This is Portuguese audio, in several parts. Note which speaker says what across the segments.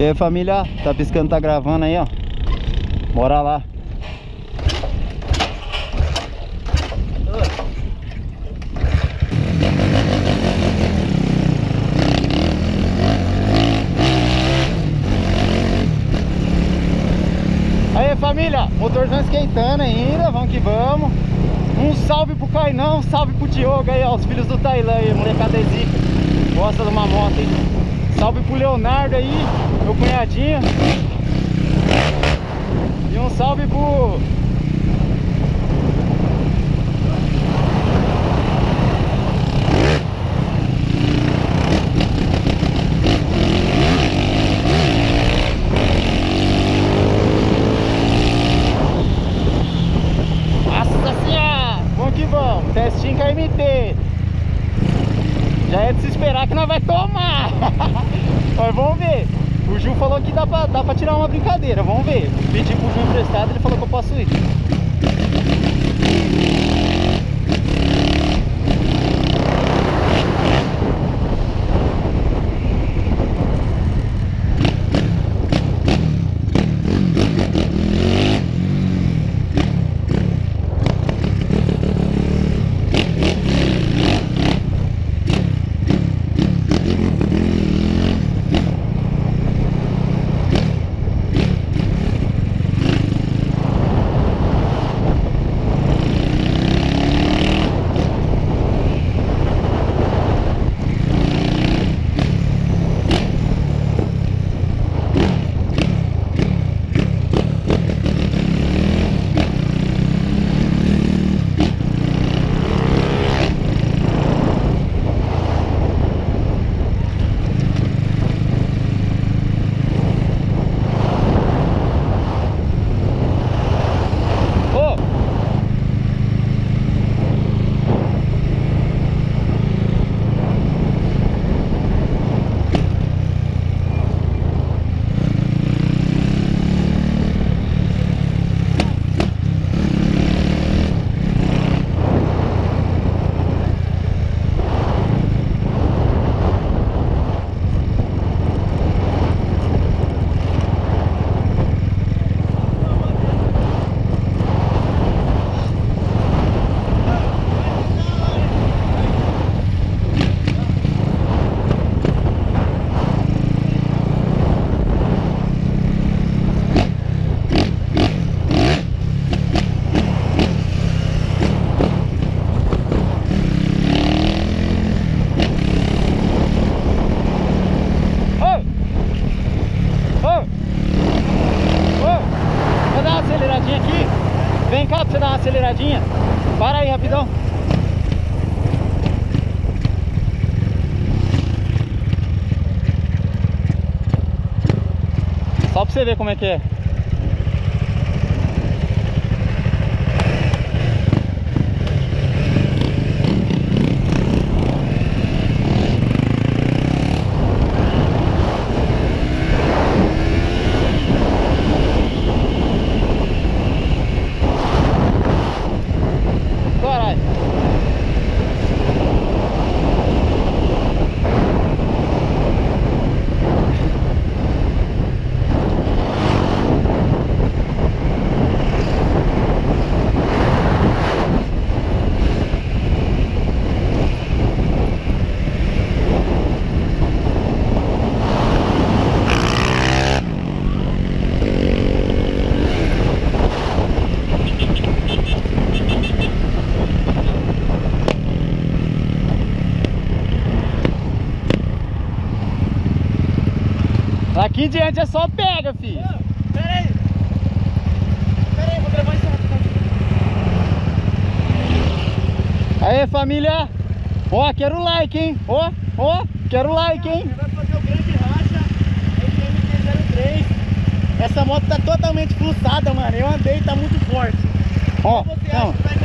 Speaker 1: E aí família, tá piscando, tá gravando aí ó. Bora lá. Aí família, motorzão esquentando ainda, vamos que vamos. Um salve pro Cainão, um salve pro Diogo aí ó, os filhos do Tailã aí, molecada zica. Gosta de uma moto hein Salve pro Leonardo aí, meu cunhadinho. E um salve pro... Nossa senhora! Vamos que vamos, testinho KMT. Já é de se esperar que nós vai tomar. Mas vamos ver. O Ju falou que dá pra, dá pra tirar uma brincadeira. Vamos ver. Pedi pro Ju emprestado, ele falou que eu posso ir. Você ver como é que é. Daqui em diante é só pega, filho.
Speaker 2: pera aí. Pera aí, vou gravar isso
Speaker 1: Aí, família. Ó, quero like, hein? Ó, ó, quero like, hein?
Speaker 2: Vai fazer o grande racha, MT-03. Essa moto tá totalmente fluxada, mano. Eu andei, tá muito forte.
Speaker 1: Ó,
Speaker 2: você
Speaker 1: não.
Speaker 2: acha que vai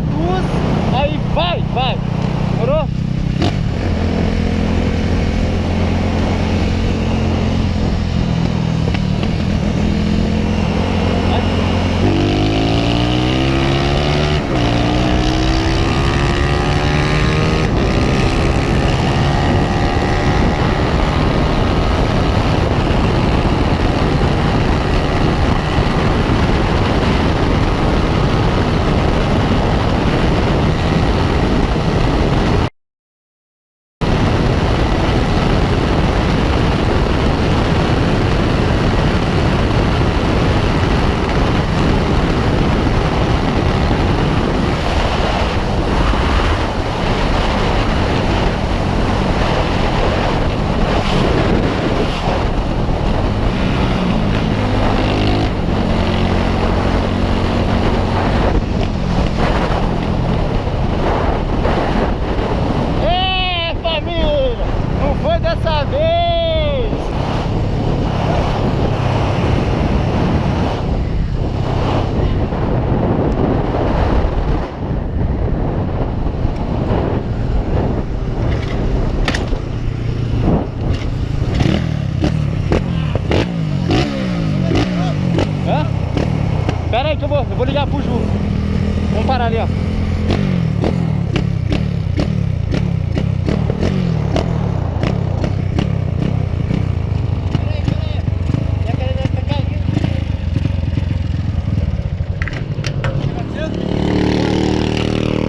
Speaker 1: duas aí vai, vai. Morou? Parar ali, ó.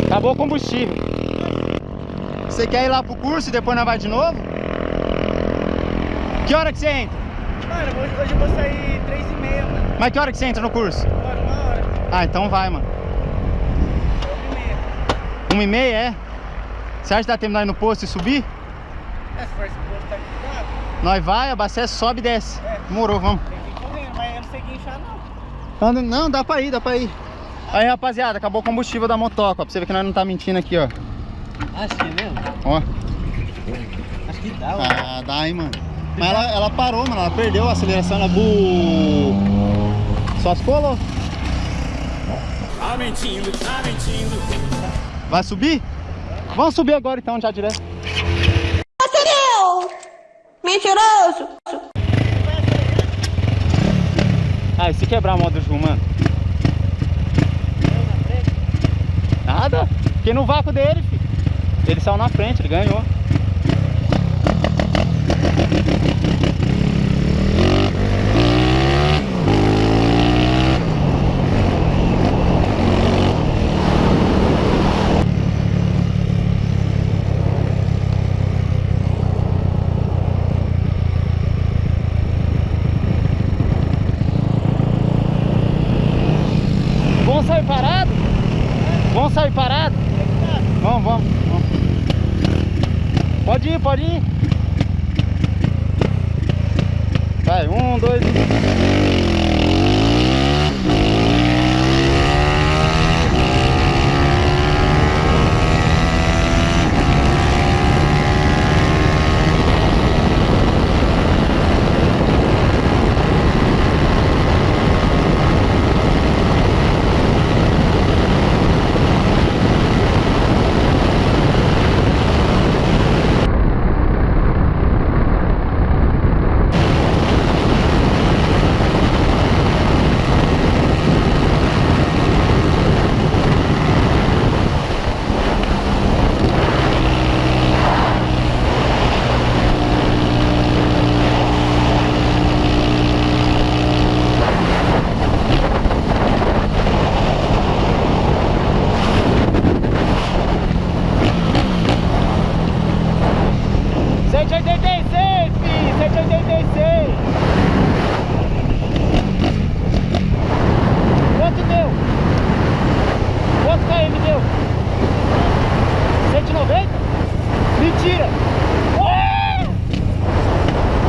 Speaker 1: Acabou o combustível. Você quer ir lá pro curso e depois nós vai de novo? Que hora que você entra?
Speaker 2: Mano, hoje, eu vou sair 3 e meia, mano.
Speaker 1: Mas que hora que você entra no curso?
Speaker 2: Agora, uma hora.
Speaker 1: Ah, então vai, mano.
Speaker 2: 1 e meia.
Speaker 1: Uma e meia, é? Você acha que dá tempo de nós ir no posto e subir?
Speaker 2: É, se for esse posto tá aqui, dá.
Speaker 1: Nós vai, abastece, sobe e desce.
Speaker 2: É.
Speaker 1: Demorou, vamos.
Speaker 2: Tem que ir correndo, mas eu não sei guinchar, não.
Speaker 1: Não, dá pra ir, dá pra ir. Aí, rapaziada, acabou o combustível da motoca, ó, pra você ver que nós não tá mentindo aqui, ó.
Speaker 2: Acho que é mesmo?
Speaker 1: Ó.
Speaker 2: Acho que dá,
Speaker 1: Ah, dá, hein, mano. Mas ela, ela parou, mano, ela perdeu a aceleração, ela bu... Só se colou.
Speaker 3: Tá mentindo, tá mentindo.
Speaker 1: Vai subir? Vamos subir agora então, já direto.
Speaker 4: Sereu! Mentiroso!
Speaker 1: Ah, e se quebrar a moto do mano? Nada. Fiquei no vácuo dele, filho. Ele saiu na frente, ele ganhou. Vamos sair parado? Vamos sair parado? Vamos, vamos, vamos. Pode ir, pode ir. Vai, um, dois e... Cento e oitenta e seis, filho! Cento e oitenta e seis! Quanto deu? Quanto KM deu? 190? Mentira! Ué!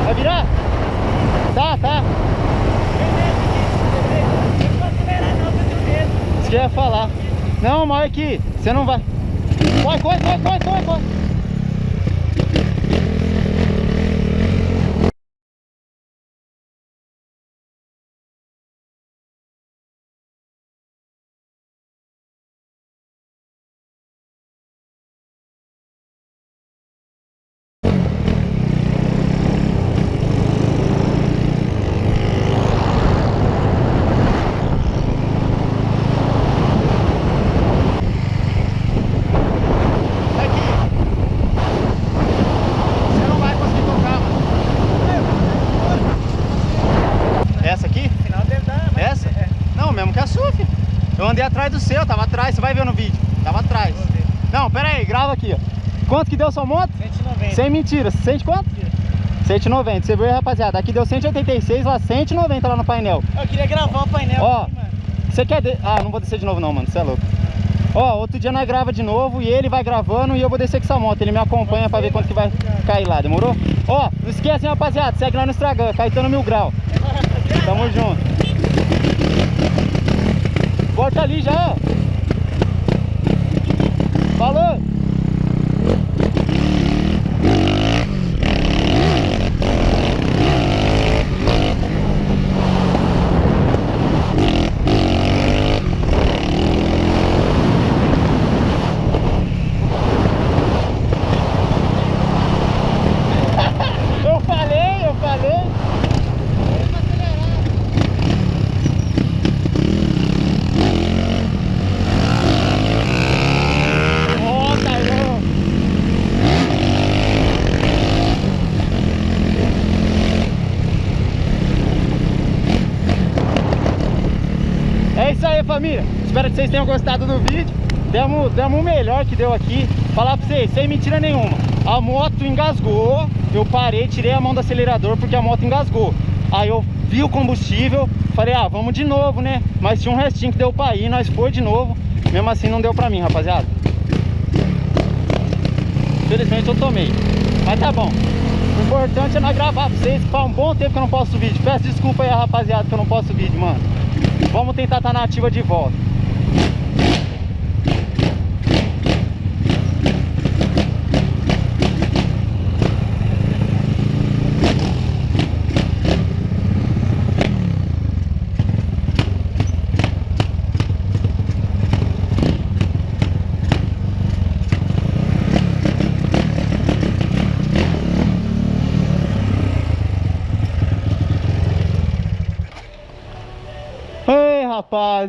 Speaker 1: Vai virar? Tá, tá. Isso que eu ia falar. Não, aqui, você não vai. Corre, corre, corre, corre, corre. Aqui. Você não vai conseguir tocar, mano. Essa aqui?
Speaker 2: Final deve dar, mas...
Speaker 1: Essa?
Speaker 2: É.
Speaker 1: Não, mesmo que a sua, filho. Eu andei atrás do seu, tava atrás, você vai ver no vídeo. Tava atrás. Não, pera aí, grava aqui, ó. Quanto que deu sua moto?
Speaker 2: 190.
Speaker 1: Sem mentira, sente quanto? 190, você viu aí, rapaziada? Aqui deu 186, lá 190 lá no painel.
Speaker 2: Eu queria gravar o painel
Speaker 1: Ó.
Speaker 2: aqui, mano.
Speaker 1: Você quer... De... Ah, não vou descer de novo não, mano, você é louco. Ó, outro dia nós grava de novo e ele vai gravando e eu vou descer com essa moto. Ele me acompanha pra ver quanto que vai cair lá, demorou? Ó, não esquece, hein, rapaziada, segue lá no Instagram, Caetano Mil Grau. Tamo junto. Volta ali já. Falou! Eu falei, eu falei. Família, espero que vocês tenham gostado do vídeo. Demos, demos o melhor que deu aqui. Falar pra vocês, sem mentira nenhuma. A moto engasgou, eu parei, tirei a mão do acelerador porque a moto engasgou. Aí eu vi o combustível, falei, ah, vamos de novo, né? Mas tinha um restinho que deu pra ir, nós foi de novo. Mesmo assim não deu pra mim, rapaziada. Infelizmente eu tomei. Mas tá bom. O importante é nós gravar pra vocês, faz um bom tempo que eu não posto vídeo. Peço desculpa aí, rapaziada, que eu não posto vídeo, mano. Vamos tentar estar na ativa de volta.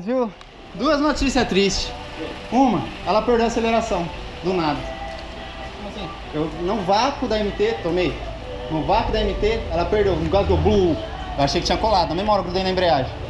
Speaker 1: Viu? Duas notícias tristes. Uma, ela perdeu a aceleração, do nada. Como assim? Eu, no vácuo da MT, tomei. No vácuo da MT, ela perdeu, no caso do blue. Eu achei que tinha colado, na mesma hora eu grudei na embreagem.